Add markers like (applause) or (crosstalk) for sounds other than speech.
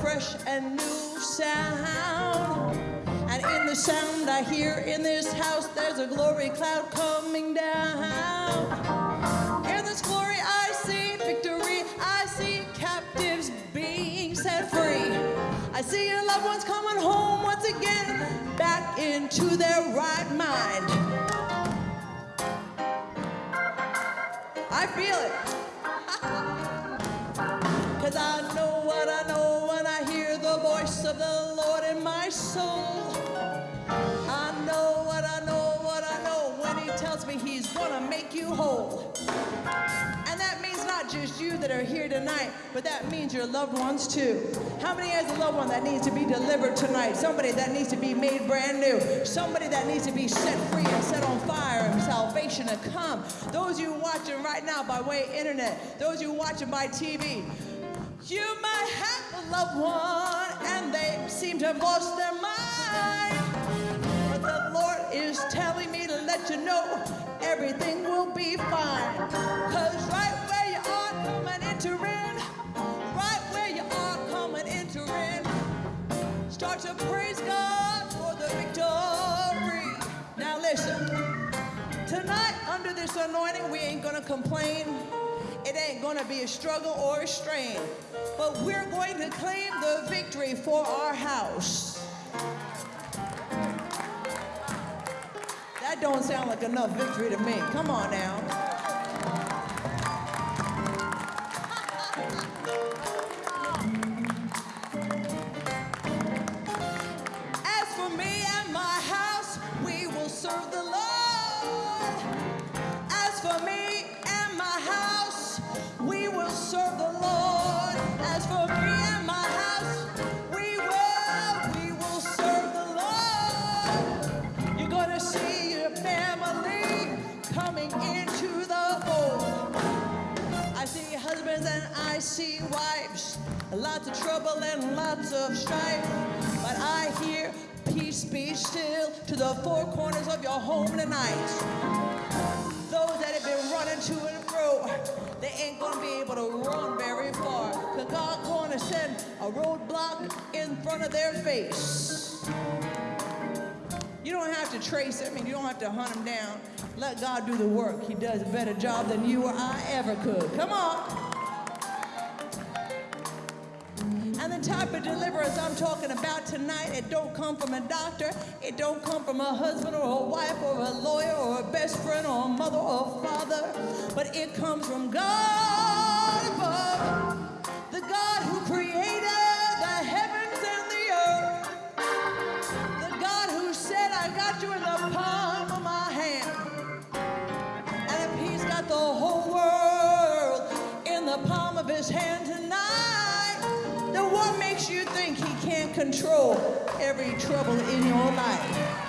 brand new sound. And in the sound I hear in this house, there's a glory cloud coming down. In this glory I see victory, I see captives being set free. I see your loved ones coming home once again, back into their right mind. I feel it. (laughs) Cause I know of the Lord in my soul. I know what I know, what I know when He tells me He's gonna make you whole. And that means not just you that are here tonight, but that means your loved ones too. How many has a loved one that needs to be delivered tonight? Somebody that needs to be made brand new. Somebody that needs to be set free and set on fire and salvation to come. Those you watching right now by way of internet, those you watching by TV, you might have a loved one and they seem to have lost their mind. But the Lord is telling me to let you know everything will be fine. Cause right where you are coming entering, right where you are coming entering, start to praise God for the victory. Now listen, tonight under this anointing, we ain't gonna complain. It ain't gonna be a struggle or a strain, but we're going to claim the victory for our house. That don't sound like enough victory to me. Come on now. I see husbands and I see wives, lots of trouble and lots of strife. But I hear peace be still to the four corners of your home tonight. Gonna send a roadblock in front of their face. You don't have to trace it. I mean, you don't have to hunt them down. Let God do the work. He does a better job than you or I ever could. Come on. And the type of deliverance I'm talking about tonight, it don't come from a doctor, it don't come from a husband or a wife or a lawyer or a best friend or a mother or a father, but it comes from God above, his hand tonight, then what makes you think he can't control every trouble in your life?